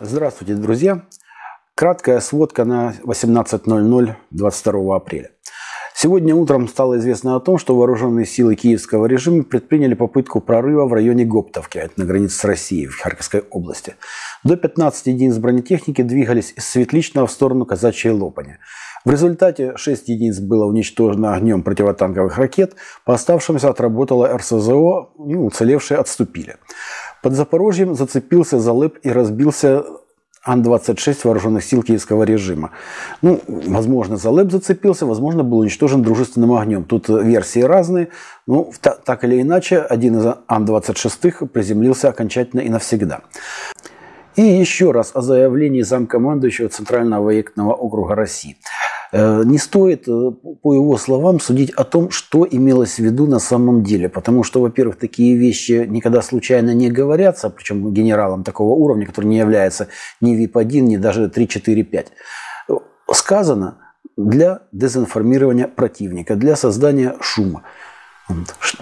Здравствуйте, друзья! Краткая сводка на 18.00 22 апреля. Сегодня утром стало известно о том, что вооруженные силы киевского режима предприняли попытку прорыва в районе Гоптовки, это на границе с Россией, в Харьковской области. До 15 единиц бронетехники двигались из Светличного в сторону Казачьей Лопани. В результате 6 единиц было уничтожено огнем противотанковых ракет, по оставшимся отработала РСЗО, и уцелевшие отступили. Под Запорожьем зацепился за лэп и разбился Ан-26 вооруженных сил киевского режима. Ну, возможно, за лэп зацепился, возможно, был уничтожен дружественным огнем. Тут версии разные. Ну, так или иначе, один из Ан-26 приземлился окончательно и навсегда. И еще раз о заявлении замкомандующего Центрального военного округа России. Э, не стоит, э, по его словам, судить о том, что имелось в виду на самом деле. Потому что, во-первых, такие вещи никогда случайно не говорятся, причем генералом такого уровня, который не является ни ВИП-1, ни даже 3, 4, 5. Сказано для дезинформирования противника, для создания шума.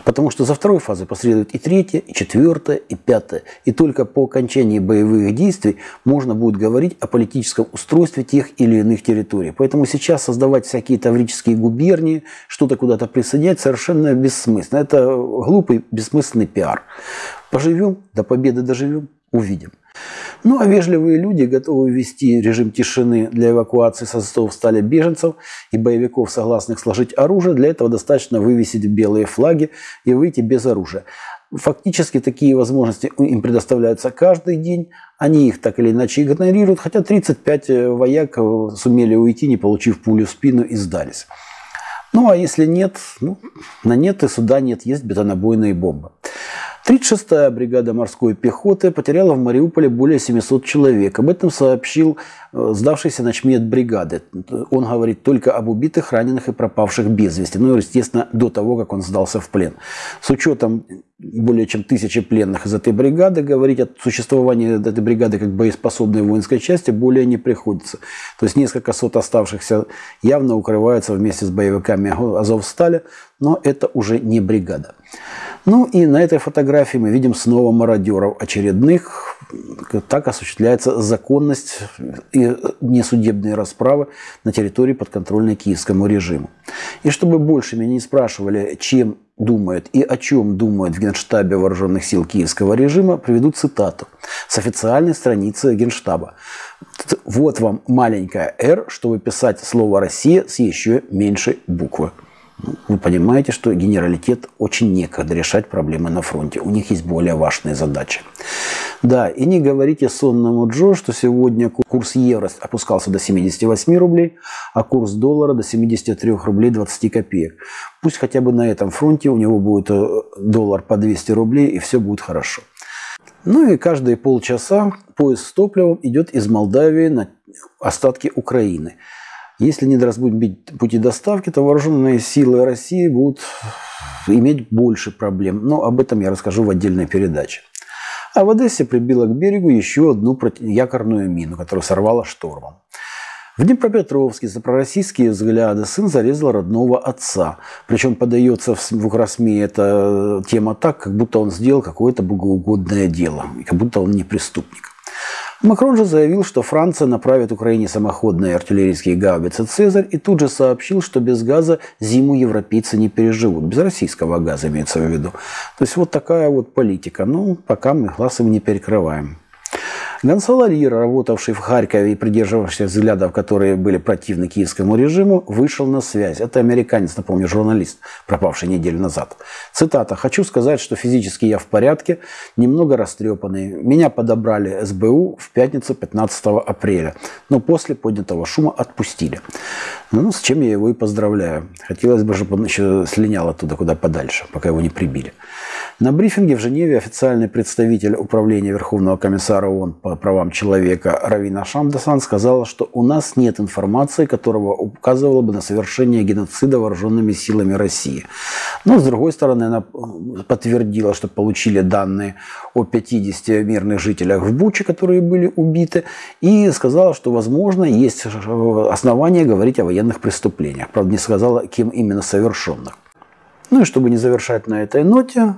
Потому что за второй фазой последует и третья, и четвертая, и пятая. И только по окончании боевых действий можно будет говорить о политическом устройстве тех или иных территорий. Поэтому сейчас создавать всякие таврические губернии, что-то куда-то присоединять совершенно бессмысленно. Это глупый, бессмысленный пиар. Поживем, до победы доживем, увидим. Ну а вежливые люди готовы ввести режим тишины для эвакуации со в стали беженцев и боевиков, согласных сложить оружие. Для этого достаточно вывесить белые флаги и выйти без оружия. Фактически такие возможности им предоставляются каждый день. Они их так или иначе игнорируют, хотя 35 э, вояк э, сумели уйти, не получив пулю в спину и сдались. Ну а если нет, ну, на нет и суда нет, есть бетонобойные бомбы. 36-я бригада морской пехоты потеряла в Мариуполе более 700 человек. Об этом сообщил э, сдавшийся начмет бригады. Он говорит только об убитых, раненых и пропавших без вести. Ну, естественно, до того, как он сдался в плен. С учетом более чем тысячи пленных из этой бригады, говорить о существовании этой бригады как боеспособной воинской части более не приходится. То есть несколько сот оставшихся явно укрываются вместе с боевиками Азовстали, но это уже не бригада. Ну и на этой фотографии мы видим снова мародеров очередных. Так осуществляется законность и несудебные расправы на территории подконтрольной киевскому режиму. И чтобы больше меня не спрашивали, чем думает и о чем думает в Генштабе Вооруженных сил киевского режима, приведу цитату с официальной страницы Генштаба. Вот вам маленькая «Р», чтобы писать слово «Россия» с еще меньшей буквы. Вы понимаете, что генералитет очень некогда решать проблемы на фронте. У них есть более важные задачи. Да, и не говорите сонному Джо, что сегодня курс евро опускался до 78 рублей, а курс доллара до 73 рублей 20 копеек. Пусть хотя бы на этом фронте у него будет э, доллар по 200 рублей, и все будет хорошо. Ну и каждые полчаса поезд с топливом идет из Молдавии на остатки Украины – если не разбудить пути доставки, то вооруженные силы России будут иметь больше проблем. Но об этом я расскажу в отдельной передаче. А в Одессе прибила к берегу еще одну якорную мину, которую сорвала штормом. В Днепропетровске за пророссийские взгляды сын зарезал родного отца. Причем подается в Украсме эта тема так, как будто он сделал какое-то богоугодное дело, как будто он не преступник. Макрон же заявил, что Франция направит Украине самоходные артиллерийские гаубицы «Цезарь» и тут же сообщил, что без газа зиму европейцы не переживут. Без российского газа имеется в виду. То есть вот такая вот политика. Ну, пока мы глаз не перекрываем. Гонсало Лира, работавший в Харькове и придерживавшийся взглядов, которые были противны киевскому режиму, вышел на связь. Это американец, напомню, журналист, пропавший неделю назад. Цитата. «Хочу сказать, что физически я в порядке, немного растрепанный. Меня подобрали СБУ в пятницу 15 апреля, но после поднятого шума отпустили». Ну, с чем я его и поздравляю. Хотелось бы, чтобы он еще слинял оттуда куда подальше, пока его не прибили. На брифинге в Женеве официальный представитель Управления Верховного комиссара ООН по правам человека Равина Шамдасан сказала, что у нас нет информации, которая указывала бы на совершение геноцида вооруженными силами России. Но, с другой стороны, она подтвердила, что получили данные о 50 мирных жителях в Буче, которые были убиты, и сказала, что, возможно, есть основания говорить о военных преступлениях. Правда, не сказала, кем именно совершенных. Ну и чтобы не завершать на этой ноте,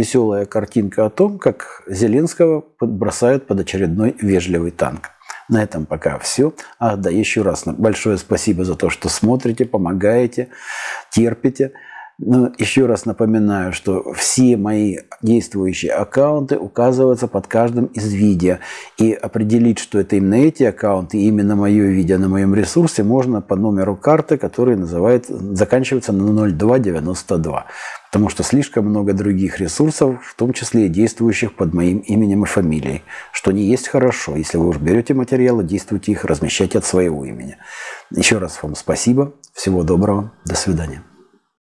веселая картинка о том, как Зеленского бросают под очередной вежливый танк. На этом пока все. А, да, еще раз большое спасибо за то, что смотрите, помогаете, терпите. Но еще раз напоминаю, что все мои действующие аккаунты указываются под каждым из видео. И определить, что это именно эти аккаунты, именно мое видео на моем ресурсе, можно по номеру карты, который называет, заканчивается на 0292. Потому что слишком много других ресурсов, в том числе и действующих под моим именем и фамилией. Что не есть хорошо. Если вы уж берете материалы, действуйте их, размещайте от своего имени. Еще раз вам спасибо. Всего доброго. До свидания.